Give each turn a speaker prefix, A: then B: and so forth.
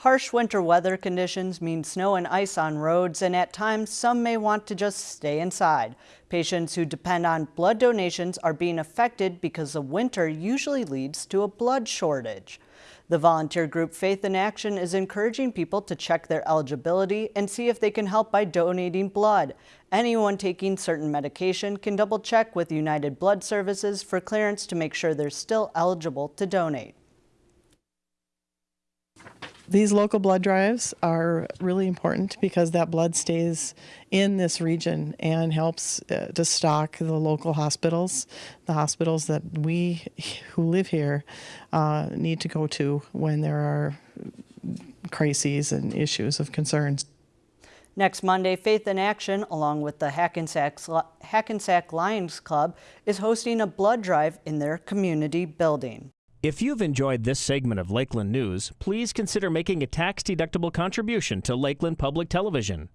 A: Harsh winter weather conditions mean snow and ice on roads, and at times some may want to just stay inside. Patients who depend on blood donations are being affected because the winter usually leads to a blood shortage. The volunteer group Faith in Action is encouraging people to check their eligibility and see if they can help by donating blood. Anyone taking certain medication can double check with United Blood Services for clearance to make sure they're still eligible to donate.
B: These local blood drives are really important because that blood stays in this region and helps uh, to stock the local hospitals, the hospitals that we who live here uh, need to go to when there are crises and issues of concerns.
A: Next Monday, Faith in Action, along with the Hackensack, Hackensack Lions Club, is hosting a blood drive in their community building.
C: If you've enjoyed this segment of Lakeland News, please consider making a tax-deductible contribution to Lakeland Public Television.